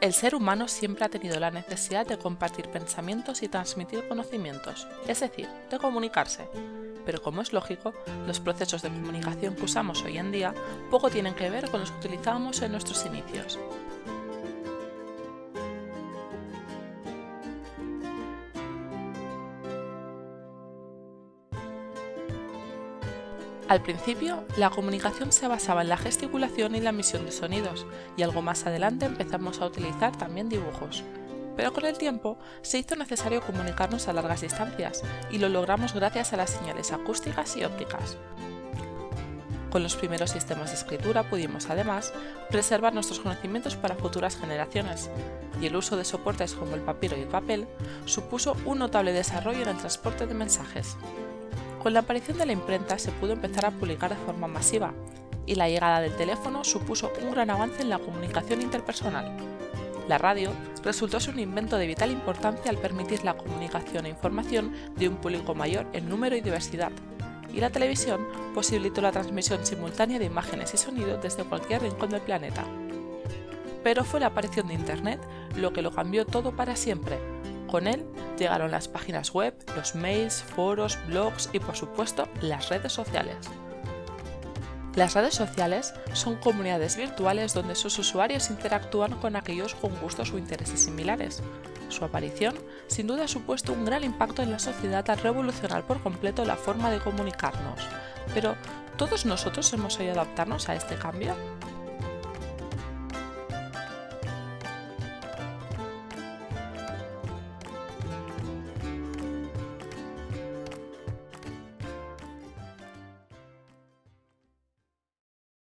El ser humano siempre ha tenido la necesidad de compartir pensamientos y transmitir conocimientos, es decir, de comunicarse. Pero como es lógico, los procesos de comunicación que usamos hoy en día poco tienen que ver con los que utilizábamos en nuestros inicios. Al principio, la comunicación se basaba en la gesticulación y la emisión de sonidos, y algo más adelante empezamos a utilizar también dibujos. Pero con el tiempo se hizo necesario comunicarnos a largas distancias, y lo logramos gracias a las señales acústicas y ópticas. Con los primeros sistemas de escritura pudimos, además, preservar nuestros conocimientos para futuras generaciones, y el uso de soportes como el papiro y el papel supuso un notable desarrollo en el transporte de mensajes. Con la aparición de la imprenta se pudo empezar a publicar de forma masiva, y la llegada del teléfono supuso un gran avance en la comunicación interpersonal. La radio resultó ser un invento de vital importancia al permitir la comunicación e información de un público mayor en número y diversidad, y la televisión posibilitó la transmisión simultánea de imágenes y sonidos desde cualquier rincón del planeta. Pero fue la aparición de Internet lo que lo cambió todo para siempre, con él llegaron las páginas web, los mails, foros, blogs y por supuesto las redes sociales. Las redes sociales son comunidades virtuales donde sus usuarios interactúan con aquellos con gustos o intereses similares. Su aparición sin duda ha supuesto un gran impacto en la sociedad al revolucionar por completo la forma de comunicarnos. Pero, ¿todos nosotros hemos sabido adaptarnos a este cambio?